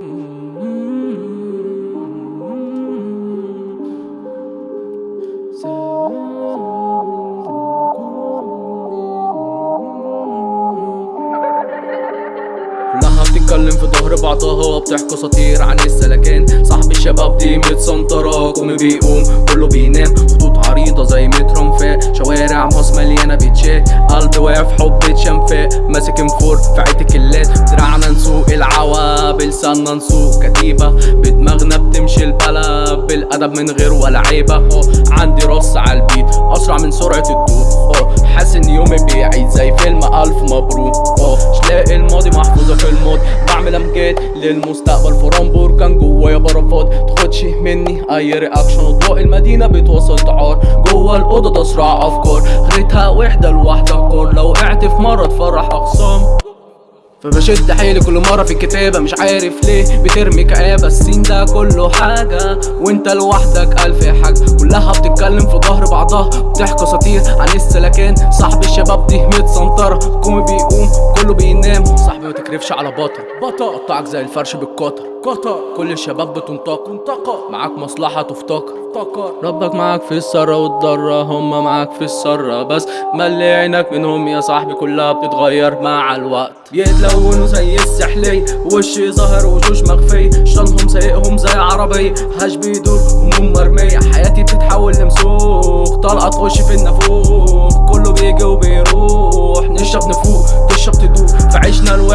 بتتكلم في ظهر بعضها بتحكي سطير عن السلكان صاحب الشباب دي متسنطرة قوم بيقوم كله بينام. خطوط عريضة زي متر انفاق. شوارع مصر مليانة بيتشات قلبي واقف حب شنفاق. ماسك انفور في عيت كلات دراعنا نسوق العوا بلساننا نسوق كتيبة. بدماغنا بتمشي البلد بالأدب من غير ولا عيبة. عندي رص على البيت أسرع من سرعة الضوء. حاسس إن يومي بيعيد زي فيلم ألف مبروك. مش لاقي الماضي محفوظة في الماضي بعمل أمجاد للمستقبل. فران بركان جوايا برافات تاخدش مني أي رياكشن أضواء المدينة بتوصل تعار. جوا الأوضة تصرع أفكار. خليتها وحدة لوحدها كور. لو وقعت في مرة تفرح اخصام فبشد حيلي كل مرة في الكتابة. مش عارف ليه بترمي كآبة. السين ده كله حاجة وانت لوحدك ألف حاجة. كلها بتتكلم في بعضها بتحكي سطير عن السلكان صاحب الشباب دي متسنطرة قوم بيقوم كله بينام. صاحبي ما تكرفش على بطل. بطل. قطعك زي الفرش بالقطر. قطر. كل الشباب بتنطق تنطق معاك مصلحة تفتكر افتكر ربك معاك في السرة والضرة هما معاك في السرة بس ملي عينك منهم يا صاحبي كلها بتتغير مع الوقت. يتلونوا زي السحلية وشي ظاهر وشوش مخفية شطانهم سايقهم زي عربية هاش بيدور هموم مرمية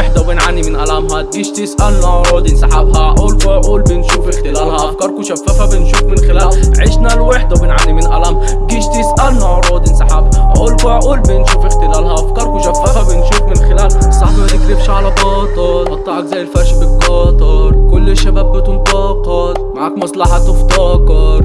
الوحدة وبنعاني من ألمها تجيش تسألنا؟ عروض انسحابها عقول في عقول بنشوف اختلالها. أفكاركم شفافة بنشوف من خلال. عشنا الوحدة وبنعاني من ألم جيش تسألنا؟ عروض انسحابها عقول في عقول بنشوف اختلالها. أفكاركم شفافة بنشوف من خلال. صاحبي ما تكرفش على بطل قطعك زي الفرش بالقطر كل الشباب بتنتقد معاك مصلحة تفتكر